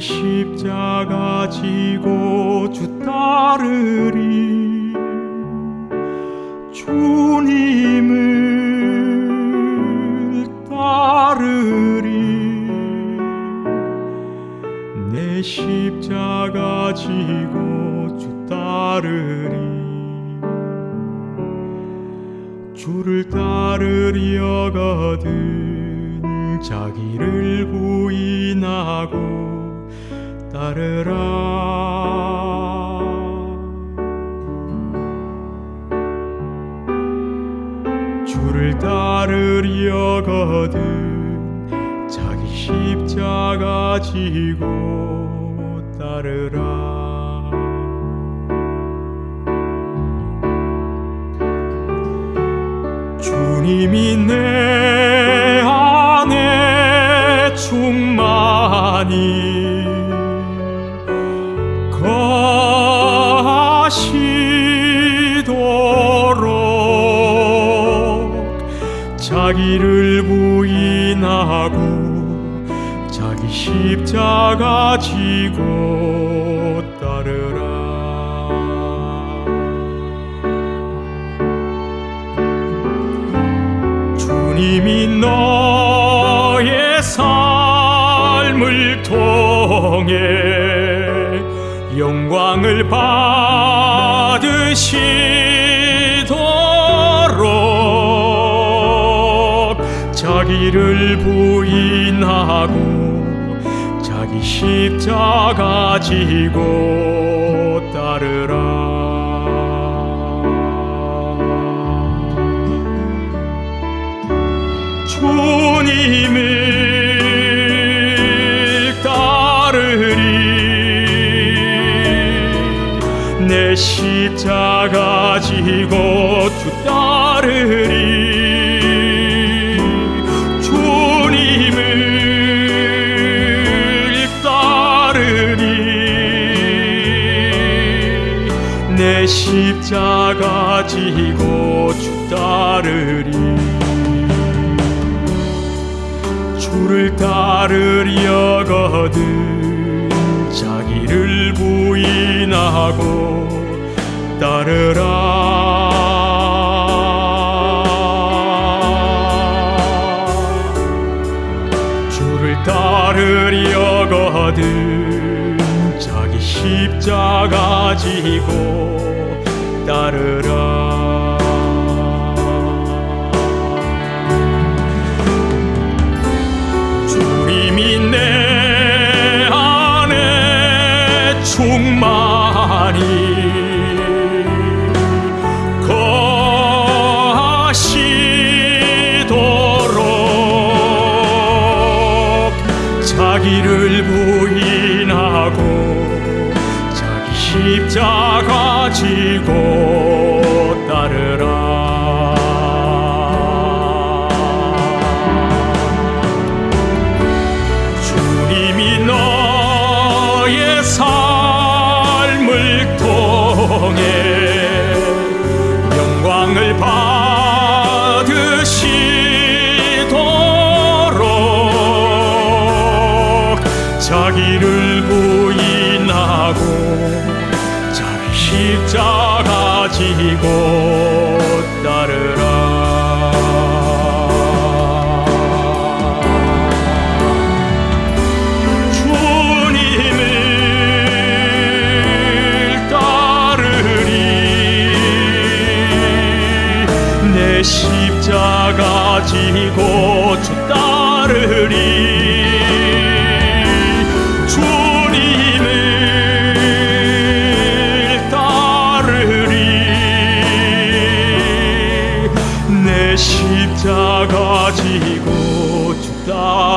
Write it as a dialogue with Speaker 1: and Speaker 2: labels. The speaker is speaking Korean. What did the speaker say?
Speaker 1: 내 십자가 지고 주 따르리 주님을 따르리 내 십자가 지고 주 따르리 주를 따르려거든 자기를 부인하고 따르라. 주를 따르려거든 자기 십자가 지고 따르라. 주님이 내 충만히 거하시도록 자기를 부인하고 자기 십자가 지고 따르라. 주님이 너 통해 영광을 받으시도록 자기를 부인하고 자기 십자가 지고 내 십자가 지고 주 따르리. 주님을 따르리 내 십자가 지고 주 따르리. 주를 따르려거든 자기를 부인하고 따르라. 주를 따르려거든 자기 십자가 지고 따르라 자기를 부인하고 자기 십자가 지고 따르라. 주님이 너의 삶을 통해 자기를 부인하고 자기 십자가 지고 따르라. 주님을 따르리. 내 십자가 지고 십자가 지고 주 따르리